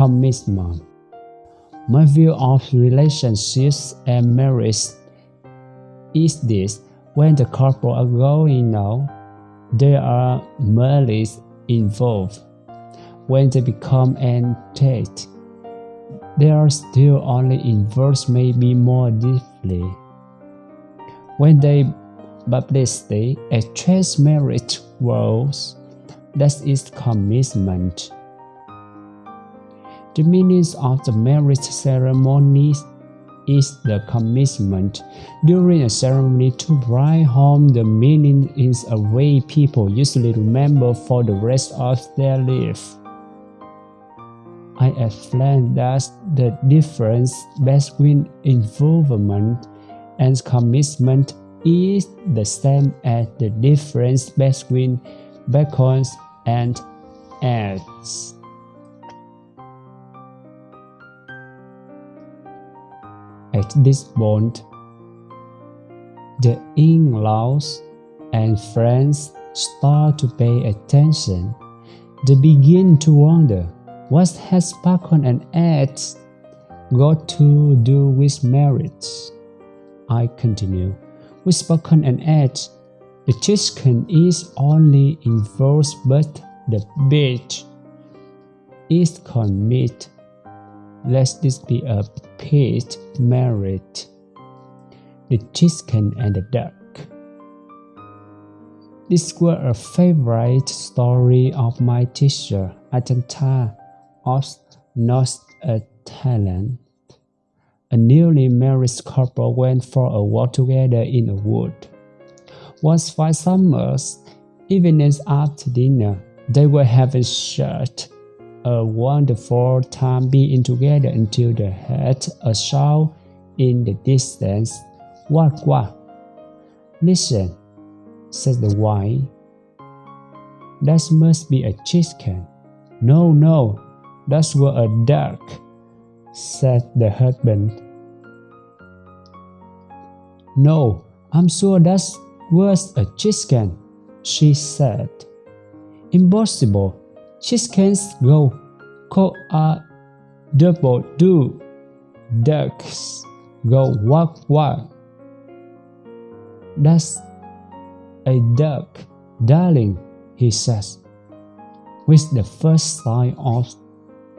commitment. My view of relationships and marriage is this when the couple are going out, there are malice involved. When they become entente, they are still only involved maybe more deeply. When they publicly attract marriage vows, that is commitment. The meaning of the marriage ceremony is the commitment. During a ceremony to bring home, the meaning is a way people usually remember for the rest of their life. I explained that the difference between involvement and commitment is the same as the difference between bacons and eggs. At this point, the in-laws and friends start to pay attention. They begin to wonder what has bacon and eggs got to do with marriage? I continue. With bacon and eggs, the chicken is only in involved but the bitch is commit. Let this be a peach marriage. The chicken and the duck. This was a favorite story of my teacher, Ajahn Chah of North Thailand. A newly married couple went for a walk together in a wood. Once five summers, evenings after dinner, they were having such a wonderful time being together until they heard a shout in the distance. What, what? Listen, said the wife. That must be a chicken. No, no, that was a duck, said the husband. No, I'm sure that was a chicken, she said. Impossible. Chickens go co a double do. Ducks go walk walk. That's a duck, darling, he says, with the first sign of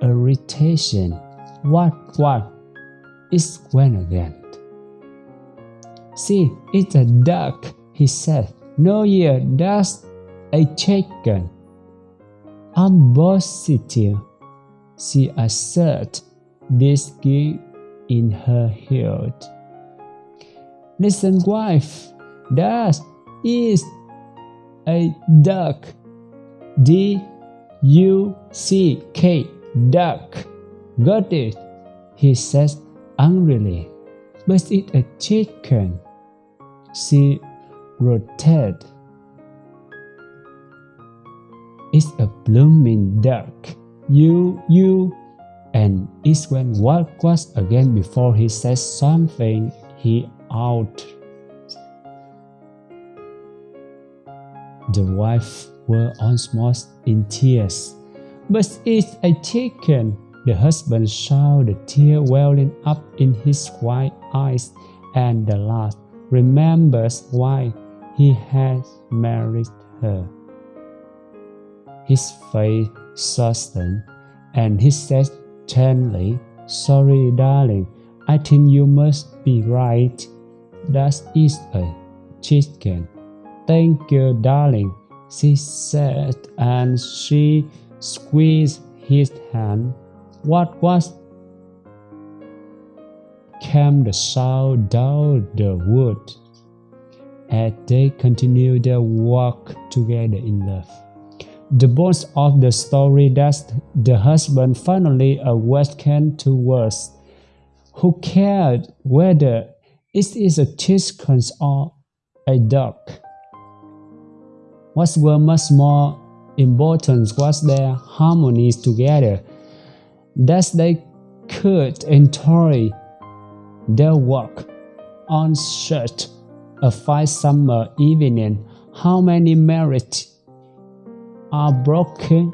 irritation. What, what is when again? See, it's a duck, he said. No, yeah, that's a chicken. I'm positive, she asserted, whiskey in her head. Listen, wife, that is a duck. D U C K duck. Got it, he says angrily. But it's a chicken. She rotated. It's a blooming duck. You, you, and it's when work was again before he says something he out. The wife were almost in tears. But it's a chicken. The husband saw the tear welling up in his white eyes, and the last remembers why he had married her. His face softened, and he said gently, Sorry, darling, I think you must be right. That is a chicken. Thank you, darling, she said, and she squeezed his hand. What was came the sound down the wood as they continued their walk together in love. The bones of the story that the husband finally awakened to was who cared whether it is a chicken or a duck. What was much more important was their harmonies together, that they could enjoy their work on such a fine summer evening. How many marriages are broken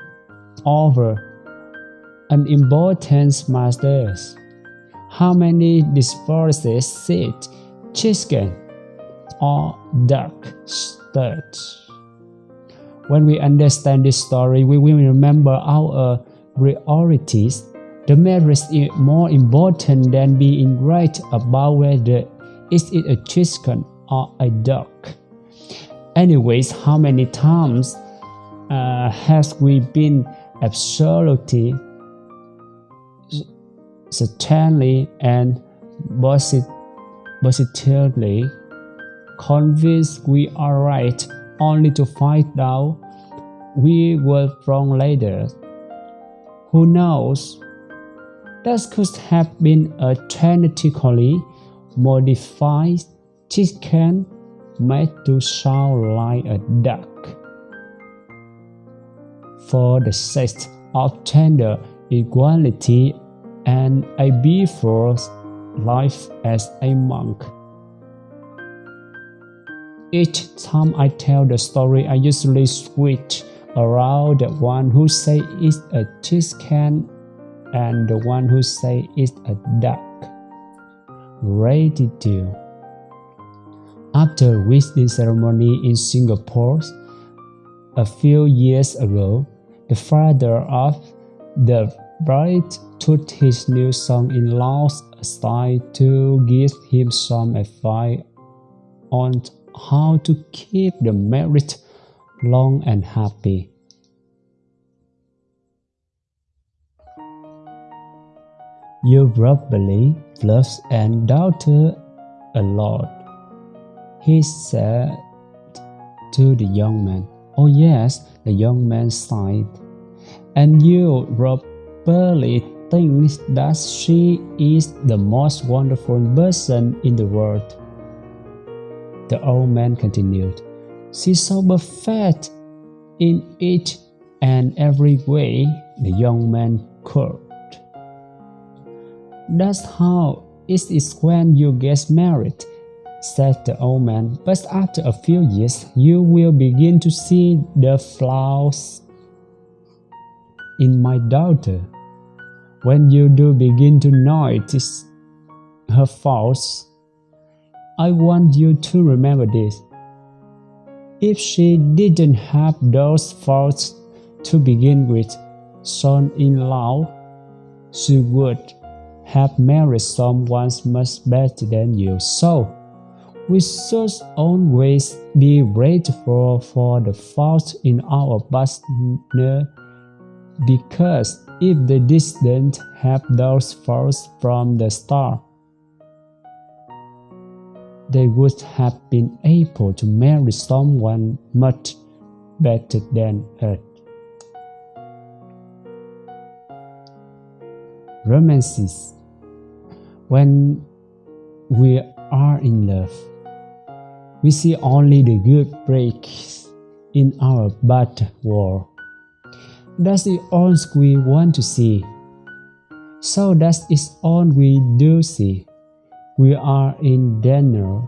over unimportant masters. How many divorces sit, chicken, or duck studs? When we understand this story, we will remember our priorities. The marriage is more important than being right about whether is it a chicken or a duck. Anyways, how many times uh, has we been absolutely, certainly, and positively convinced we are right, only to find out we were wrong later? Who knows? That could have been a genetically modified chicken made to sound like a duck. For the sake of gender equality and I before life as a monk. Each time I tell the story, I usually switch around the one who say it's a chicken and the one who say it's a duck. Ready to. After wedding ceremony in Singapore a few years ago, the father of the bride took his new son-in-laws aside to give him some advice on how to keep the marriage long and happy. You probably love and daughter a lot, he said to the young man. Oh yes, the young man sighed. And you Rob probably think that she is the most wonderful person in the world. The old man continued. She's so perfect in each and every way, the young man could. That's how it is when you get married, said the old man. But after a few years, you will begin to see the flaws in my daughter. When you do begin to notice her faults, I want you to remember this. If she didn't have those faults to begin with, son in law, she would have married someone much better than you. So, we should always be grateful for the faults in our partner because if they didn't have those faults from the start, they would have been able to marry someone much better than her. Romances when we are in love, we see only the good breaks in our bad world. That is the all we want to see. So that is all we do see. We are in danger.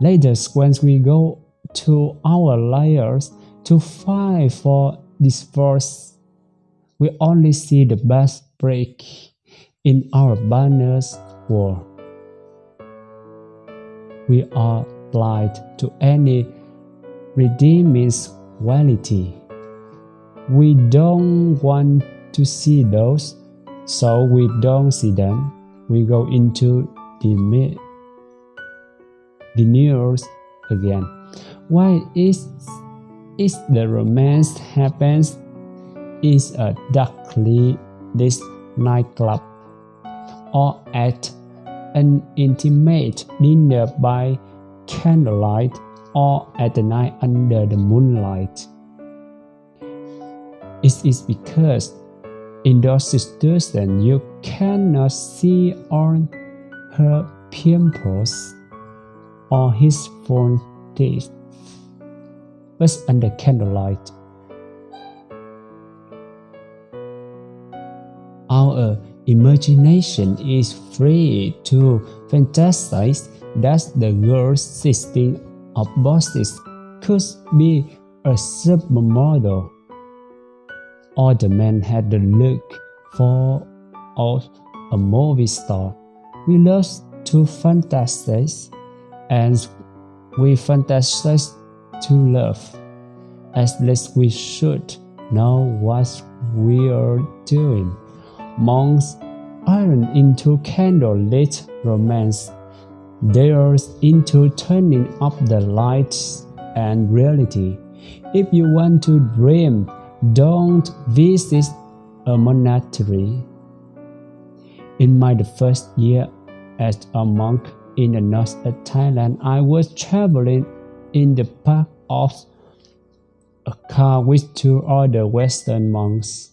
Later, when we go to our layers to fight for this force, we only see the best break in our banners war. We are blind to any redeeming quality. We don't want to see those, so we don't see them. We go into the denials again. Why is is the romance happens is a darkly this nightclub or at an intimate dinner by candlelight or at the night under the moonlight. It is because in those situations you cannot see on her pimples or his front teeth, but under candlelight. Our Imagination is free to fantasize that the girl's system of bosses could be a supermodel, All the men had the look for of a movie star. We love to fantasize and we fantasize to love. At least we should know what we are doing. Monks aren't into candlelit romance. They are into turning up the lights and reality. If you want to dream, don't visit a monastery. In my first year as a monk in the north of Thailand, I was traveling in the back of a car with two other Western monks.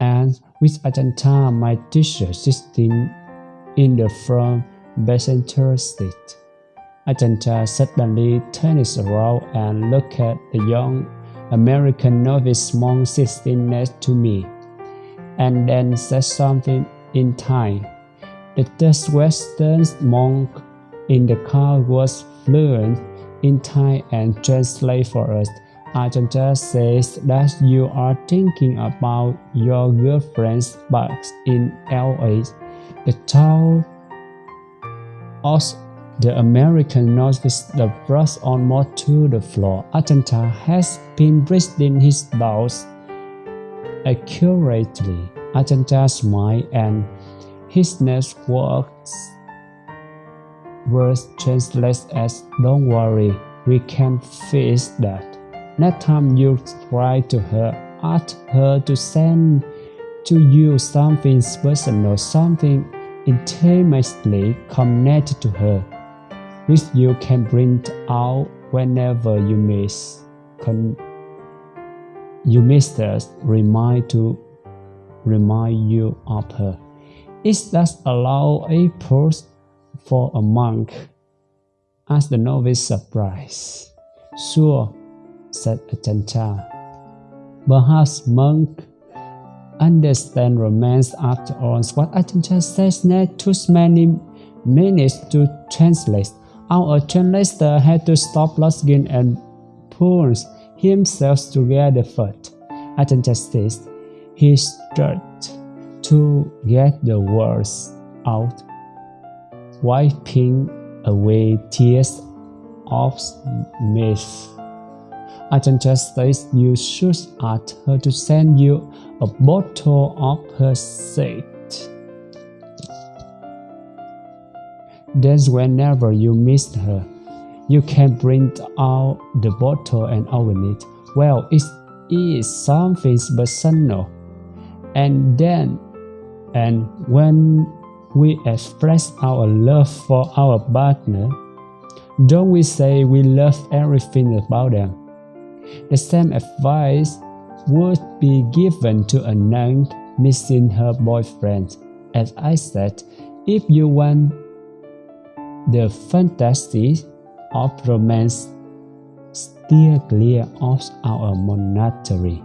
And with Ajahn Chah, my teacher, sitting in the front passenger seat. Ajahn Chah suddenly turns around and looks at the young American novice monk sitting next to me, and then says something in Thai. The Western monk in the car was fluent in Thai and translate for us. Ajahn Chah says that you are thinking about your girlfriend's back in LA. The town also the American noticed the brush almost to the floor. Ajahn Chah has been breathing his thoughts accurately. Ajahn Chah smiled and his next words words translated as Don't worry, we can fix that. Next time you try to her, ask her to send to you something personal, something intimately connected to her which you can bring out whenever you miss. You miss us, remind to remind you of her. It does allow a pause for a monk? asked the novice surprised. Sure, said Ajahn Chah. Perhaps monk understand romance after all. What Ajahn Chah says next took many minutes to translate. Our translator had to stop Losgin and pull himself together first. At says he struggled to get the words out, wiping away tears of mirth. Agent Justice, you should ask her to send you a bottle of her seed. Then whenever you miss her, you can bring out the bottle and open it. Well, it is something personal. And then, and when we express our love for our partner, don't we say we love everything about them? The same advice would be given to a nun missing her boyfriend. As I said, if you want the fantasy of romance steer clear of our monastery.